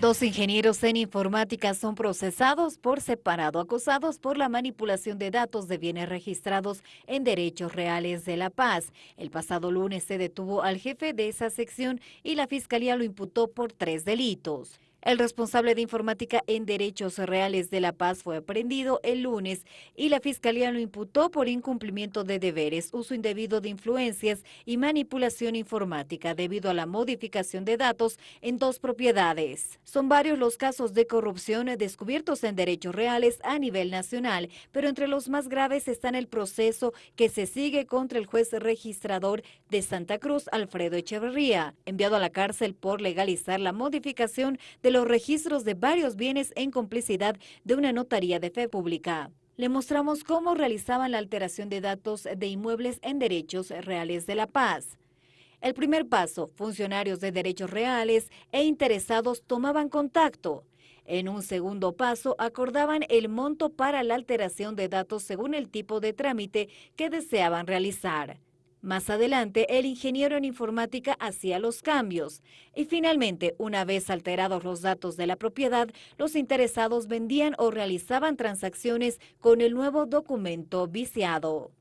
Dos ingenieros en informática son procesados por separado, acusados por la manipulación de datos de bienes registrados en derechos reales de La Paz. El pasado lunes se detuvo al jefe de esa sección y la fiscalía lo imputó por tres delitos. El responsable de informática en Derechos Reales de La Paz fue aprendido el lunes y la Fiscalía lo imputó por incumplimiento de deberes, uso indebido de influencias y manipulación informática debido a la modificación de datos en dos propiedades. Son varios los casos de corrupción descubiertos en Derechos Reales a nivel nacional, pero entre los más graves están el proceso que se sigue contra el juez registrador de Santa Cruz, Alfredo Echeverría, enviado a la cárcel por legalizar la modificación de de los registros de varios bienes en complicidad de una notaría de fe pública. Le mostramos cómo realizaban la alteración de datos de inmuebles en derechos reales de La Paz. El primer paso, funcionarios de derechos reales e interesados tomaban contacto. En un segundo paso, acordaban el monto para la alteración de datos según el tipo de trámite que deseaban realizar. Más adelante, el ingeniero en informática hacía los cambios. Y finalmente, una vez alterados los datos de la propiedad, los interesados vendían o realizaban transacciones con el nuevo documento viciado.